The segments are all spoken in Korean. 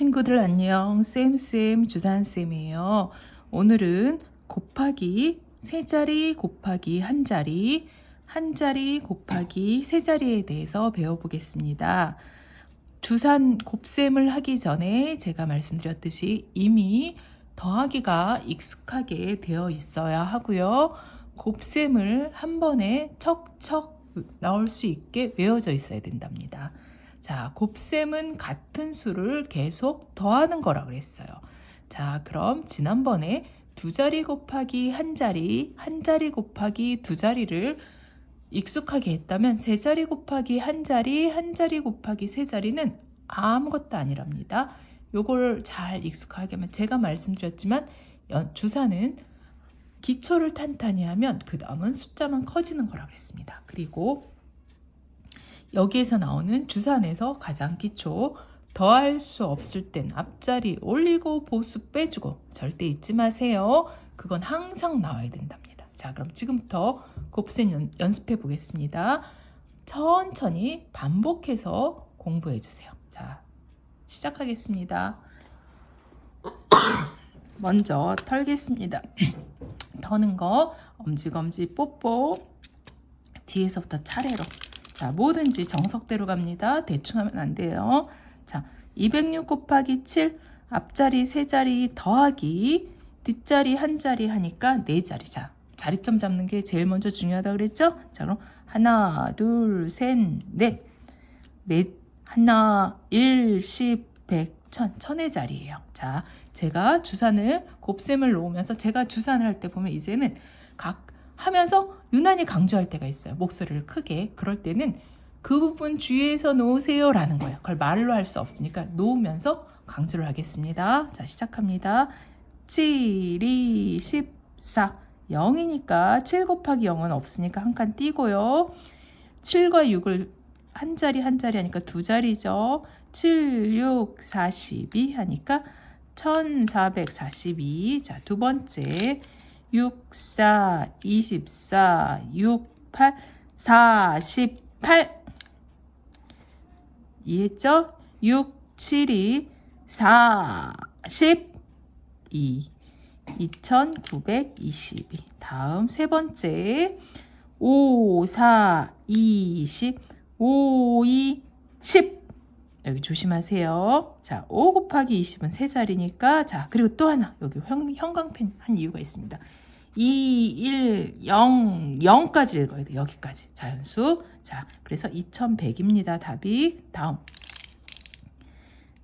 친구들 안녕. 쌤쌤 주산쌤이에요. 오늘은 곱하기 세 자리 곱하기 한 자리 한 자리 곱하기 세 자리에 대해서 배워보겠습니다. 주산 곱셈을 하기 전에 제가 말씀드렸듯이 이미 더하기가 익숙하게 되어 있어야 하고요. 곱셈을 한 번에 척척 나올 수 있게 외워져 있어야 된답니다 자, 곱셈은 같은 수를 계속 더하는 거라 그랬어요. 자, 그럼 지난번에 두 자리 곱하기 한 자리, 한 자리 곱하기 두 자리를 익숙하게 했다면 세 자리 곱하기 한 자리, 한 자리 곱하기 세 자리는 아무것도 아니랍니다. 요걸 잘 익숙하게 하면 제가 말씀드렸지만 주사는 기초를 탄탄히 하면 그 다음은 숫자만 커지는 거라고 했습니다. 그리고 여기에서 나오는 주산에서 가장 기초 더할 수 없을 땐 앞자리 올리고 보수 빼주고 절대 잊지 마세요. 그건 항상 나와야 된답니다. 자 그럼 지금부터 곱셈 연, 습해 보겠습니다. 천천히 반복해서 공부해 주세요. 자 시작하겠습니다. 먼저 털겠습니다. 터는 거 엄지검지 뽀뽀 뒤에서부터 차례로 자, 뭐든지 정석대로 갑니다. 대충 하면 안 돼요. 자, 206 곱하기 7 앞자리 세자리 더하기 뒷자리 한자리 하니까 네자리 자, 자리점 잡는 게 제일 먼저 중요하다 그랬죠? 자, 그럼 하나, 둘, 셋, 넷. 넷, 하나, 일, 십, 백, 천. 천의 자리예요. 자, 제가 주산을 곱셈을 놓으면서 제가 주산을 할 때 보면 이제는 각 하면서 유난히 강조할 때가 있어요. 목소리를 크게. 그럴 때는 그 부분 주의해서 놓으세요 라는 거예요. 그걸 말로 할 수 없으니까 놓으면서 강조를 하겠습니다. 자 시작합니다. 7, 2, 14 0이니까 7 곱하기 0은 없으니까 한 칸 띄고요. 7과 6을 한 자리 한 자리 하니까 두 자리죠. 7, 6, 42 하니까 1442. 자, 두 번째. 6, 4, 24, 6, 8, 48 이해했죠? 6, 7, 2, 42 2922 다음 세 번째. 5, 4, 20 5, 2, 10 여기 조심하세요. 자, 5 곱하기 20은 세 자리니까. 자, 그리고 또 하나. 여기 형, 형광펜 한 이유가 있습니다. 2, 1, 0, 0까지 읽어야 돼. 여기까지. 자연수. 자, 그래서 2100입니다. 답이. 다음.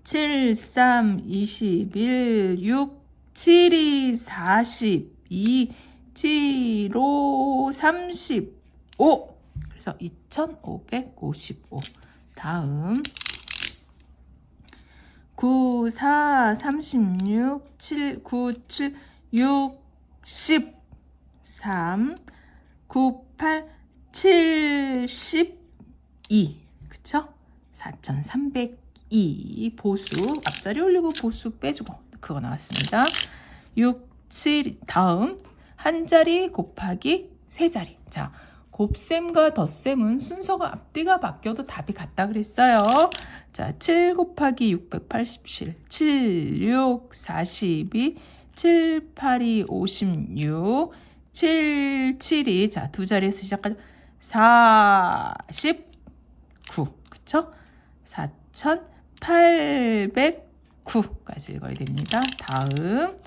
7, 3, 21, 6, 7, 2, 42, 7, 5, 35. 그래서 2555. 다음. 9, 4, 36, 7, 9, 7, 6, 10, 3, 9, 8, 72 그쵸? 4302 보수 앞자리 올리고 보수 빼주고 그거 나왔습니다. 6, 7 다음. 한 자리 곱하기 세 자리. 자 곱셈과 덧셈은 순서가 앞뒤가 바뀌어도 답이 같다 그랬어요. 자, 7 곱하기 687 7, 6, 42 7, 8, 2, 56 7, 7이 자, 두 자리에서 시작하죠. 49 그쵸? 4809까지 읽어야 됩니다. 다음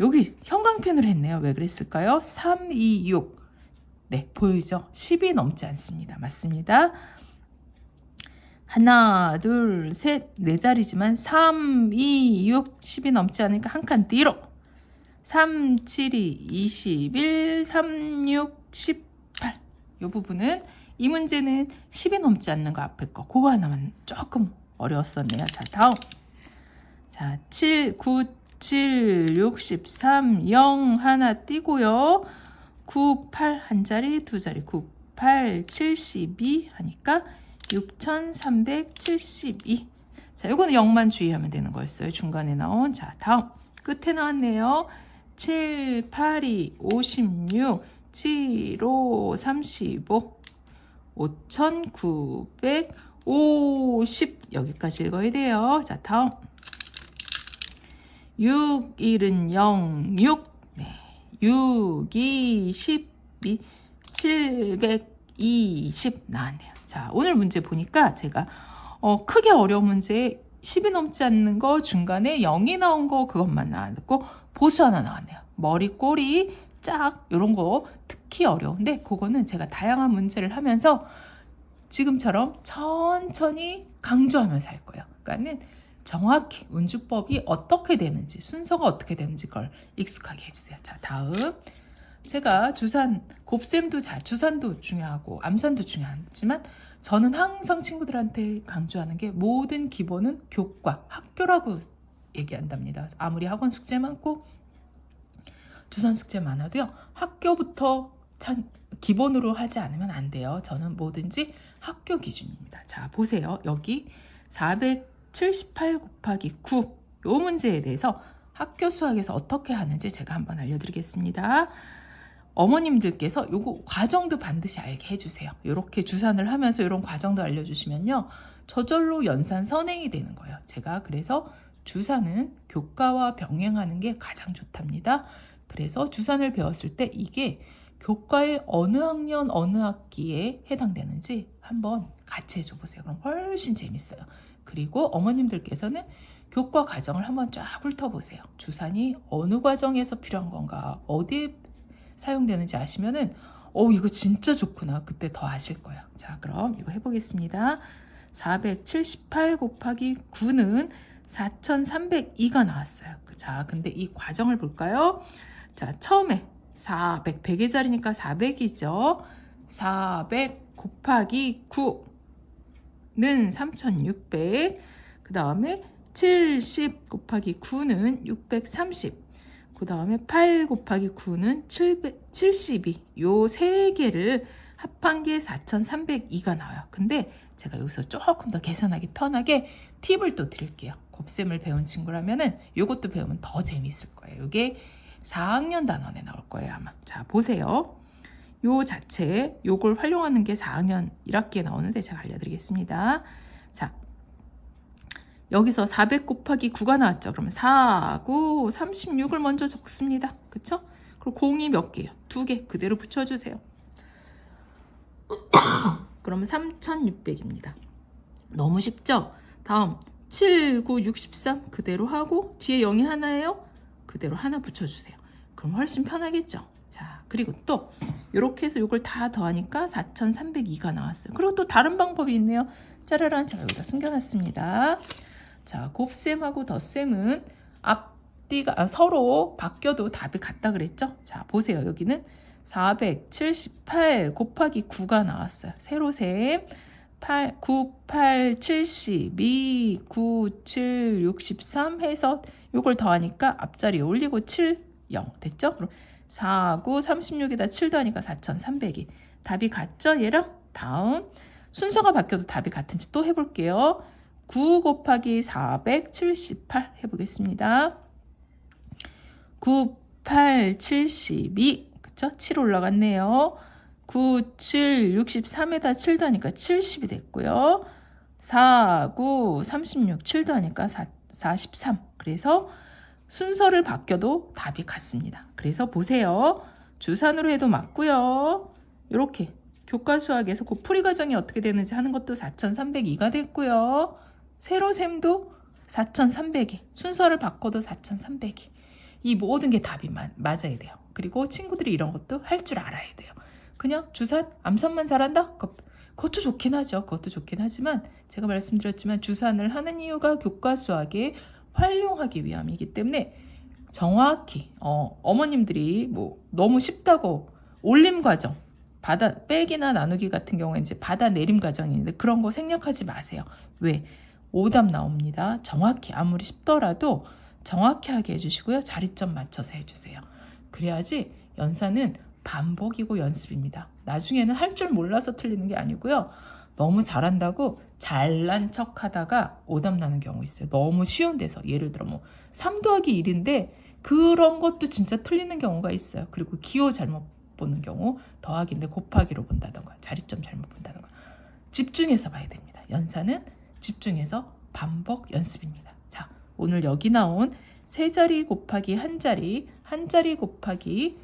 여기 형광펜으로 했네요. 왜 그랬을까요? 3, 2, 6 네, 보이죠? 10이 넘지 않습니다. 맞습니다. 하나, 둘, 셋, 네 자리지만 3, 2, 6, 10이 넘지 않으니까 한 칸 뒤로 3, 7, 2, 21, 3, 6, 18. 이 부분은 이 문제는 10이 넘지 않는 거 앞에 거. 그거 하나만 조금 어려웠었네요. 자, 다음. 자, 7, 9, 7, 63, 0 하나 띄고요. 9, 8 한 자리, 두 자리. 9, 8, 72 하니까 6372. 자, 이거는 0만 주의하면 되는 거였어요. 중간에 나온. 자, 다음. 끝에 나왔네요. 7, 8, 2, 56, 7, 5, 35, 5,950 여기까지 읽어야 돼요. 자, 다음 6, 1은 0, 6. 네. 6, 2, 12, 720 나왔네요. 자, 오늘 문제 보니까 제가 어, 크게 어려운 문제 10이 넘지 않는 거 중간에 0이 나온 거 그것만 나왔고 보수 하나 나왔네요. 머리, 꼬리, 짝 이런 거 특히 어려운데 그거는 제가 다양한 문제를 하면서 지금처럼 천천히 강조하면서 할 거예요. 그러니까는 정확히 운주법이 어떻게 되는지 순서가 어떻게 되는지 걸 익숙하게 해주세요. 자 다음 제가 주산 곱셈도 잘 주산도 중요하고 암산도 중요하지만 저는 항상 친구들한테 강조하는 게 모든 기본은 교과 학교라고 얘기한답니다. 아무리 학원 숙제 많고 주산 숙제 많아도요 학교부터 참 기본으로 하지 않으면 안 돼요. 저는 뭐든지 학교 기준입니다. 자 보세요 여기 478 곱하기 9이 문제에 대해서 학교 수학에서 어떻게 하는지 제가 한번 알려드리겠습니다. 어머님들께서 요거 과정도 반드시 알게 해주세요. 이렇게 주산을 하면서 이런 과정도 알려주시면요. 저절로 연산 선행이 되는 거예요. 제가 그래서 주산은 교과와 병행하는 게 가장 좋답니다. 그래서 주산을 배웠을 때 이게 교과의 어느 학년 어느 학기에 해당되는지 한번 같이 해줘 보세요. 그럼 훨씬 재밌어요. 그리고 어머님들께서는 교과 과정을 한번 쫙 훑어보세요. 주산이 어느 과정에서 필요한 건가, 어디에 사용되는지 아시면은 어 이거 진짜 좋구나 그때 더 아실 거예요 자 그럼 이거 해보겠습니다 478 곱하기 9는 4302가 나왔어요 자 근데 이 과정을 볼까요 자 처음에 400 100의 자리니까 400이죠 400 곱하기 9는 3600 그 다음에 70 곱하기 9는 630 그 다음에 8 곱하기 9는 700, 72. 요 세 개를 합한 게 4,302가 나와요. 근데 제가 여기서 조금 더 계산하기 편하게 팁을 또 드릴게요. 곱셈을 배운 친구라면은 요것도 배우면 더 재밌을 거예요. 이게 4학년 단원에 나올 거예요, 아마. 자, 보세요. 요 자체, 요걸 활용하는 게 4학년 1학기에 나오는데 제가 알려드리겠습니다. 자, 여기서 400 곱하기 9가 나왔죠. 그러면 4, 9, 36을 먼저 적습니다. 그쵸? 그리고 공이 몇 개예요? 두 개. 그대로 붙여주세요. 그러면 3600입니다. 너무 쉽죠? 다음 7, 9, 63 그대로 하고 뒤에 0이 하나예요? 그대로 하나 붙여주세요. 그럼 훨씬 편하겠죠? 자, 그리고 또 이렇게 해서 이걸 다 더하니까 4302가 나왔어요. 그리고 또 다른 방법이 있네요. 짜라란 제가 여기다 숨겨놨습니다. 자, 곱셈하고 덧셈은 앞뒤가 아, 서로 바뀌어도 답이 같다 그랬죠? 자, 보세요. 여기는 478 곱하기 9가 나왔어요. 세로 셈 8, 9, 8, 72, 9, 7, 63 해서 이걸 더하니까 앞자리에 올리고 7, 0 됐죠? 그럼 4, 9, 36에다 7 더하니까 4300이 답이 같죠? 얘랑 다음 순서가 바뀌어도 답이 같은지 또 해볼게요. 9 곱하기 478 해보겠습니다. 9, 8, 72 그쵸? 7 올라갔네요. 9, 7, 63에다 7 더하니까 70이 됐고요. 4, 9, 36, 7 더하니까 4, 43 그래서 순서를 바뀌어도 답이 같습니다. 그래서 보세요. 주산으로 해도 맞고요. 이렇게 교과 수학에서 그 풀이 과정이 어떻게 되는지 하는 것도 4302가 됐고요. 세로셈도 4,300이 순서를 바꿔도 4,300이 이 모든 게 답이 마, 맞아야 돼요. 그리고 친구들이 이런 것도 할 줄 알아야 돼요. 그냥 주산, 암산만 잘한다? 그것도 좋긴 하죠. 그것도 좋긴 하지만 제가 말씀드렸지만 주산을 하는 이유가 교과 수학에 활용하기 위함이기 때문에 정확히 어, 어머님들이 뭐 너무 쉽다고 올림 과정 받아 빼기나 나누기 같은 경우에 이제 받아 내림 과정인데 그런 거 생략하지 마세요. 왜? 오답 나옵니다. 정확히 아무리 쉽더라도 정확히 하게 해주시고요. 자리점 맞춰서 해주세요. 그래야지 연산은 반복이고 연습입니다. 나중에는 할 줄 몰라서 틀리는 게 아니고요. 너무 잘한다고 잘난 척 하다가 오답 나는 경우 있어요. 너무 쉬운 데서 예를 들어 뭐 3 더하기 1인데 그런 것도 진짜 틀리는 경우가 있어요. 그리고 기호 잘못 보는 경우 더하기인데 곱하기로 본다던가 자리점 잘못 본다던가 집중해서 봐야 됩니다. 연산은 집중해서 반복 연습입니다. 자, 오늘 여기 나온 세 자리 곱하기 한 자리, 한 자리 곱하기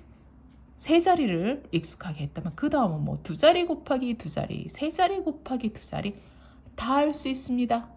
세 자리를 익숙하게 했다면 그 다음은 뭐 두 자리 곱하기 두 자리, 세 자리 곱하기 두 자리 다 할 수 있습니다.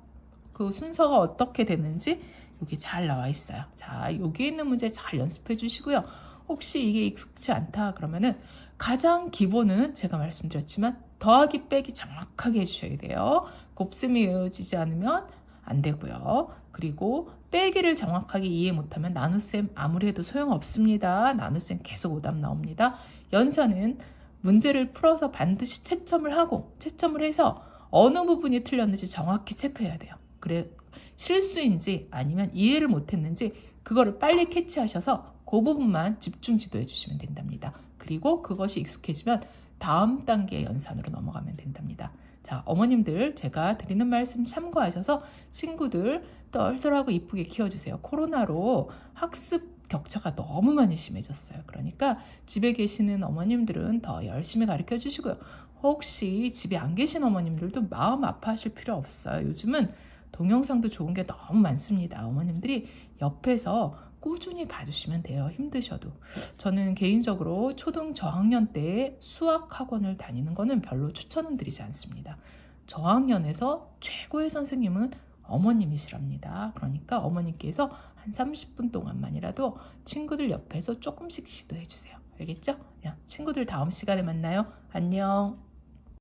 그 순서가 어떻게 되는지 여기 잘 나와 있어요. 자, 여기 있는 문제 잘 연습해 주시고요. 혹시 이게 익숙치 않다 그러면은 가장 기본은 제가 말씀드렸지만 더하기 빼기 정확하게 해주셔야 돼요. 곱셈이 외워지지 않으면 안 되고요. 그리고 빼기를 정확하게 이해 못하면 나눗셈 아무리 해도 소용없습니다. 나눗셈 계속 오답 나옵니다. 연산은 문제를 풀어서 반드시 채점을 하고 채점을 해서 어느 부분이 틀렸는지 정확히 체크해야 돼요. 그래 실수인지 아니면 이해를 못했는지 그거를 빨리 캐치하셔서 그 부분만 집중 지도해 주시면 된답니다. 그리고 그것이 익숙해지면 다음 단계 연산으로 넘어가면 된답니다. 자, 어머님들 제가 드리는 말씀 참고하셔서 친구들 똘똘하고 이쁘게 키워주세요. 코로나로 학습 격차가 너무 많이 심해졌어요. 그러니까 집에 계시는 어머님들은 더 열심히 가르쳐 주시고요. 혹시 집에 안 계신 어머님들도 마음 아파하실 필요 없어요. 요즘은 동영상도 좋은 게 너무 많습니다. 어머님들이 옆에서 꾸준히 봐주시면 돼요. 힘드셔도. 저는 개인적으로 초등 저학년 때 수학 학원을 다니는 거는 별로 추천은 드리지 않습니다. 저학년에서 최고의 선생님은 어머님이시랍니다. 그러니까 어머님께서 한 30분 동안만이라도 친구들 옆에서 조금씩 시도해 주세요. 알겠죠? 야, 친구들 다음 시간에 만나요. 안녕.